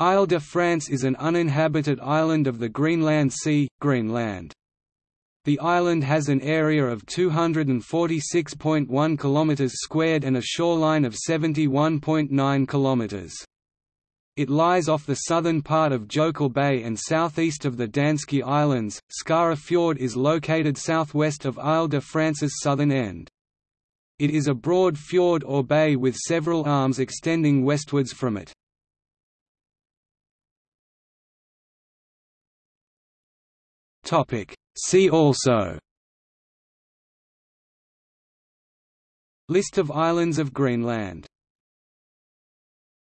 Isle de France is an uninhabited island of the Greenland Sea, Greenland. The island has an area of 246.1 km squared and a shoreline of 71.9 km. It lies off the southern part of Jokel Bay and southeast of the Danskey Islands. Skara Fjord is located southwest of Isle de France's southern end. It is a broad fjord or bay with several arms extending westwards from it. See also List of islands of Greenland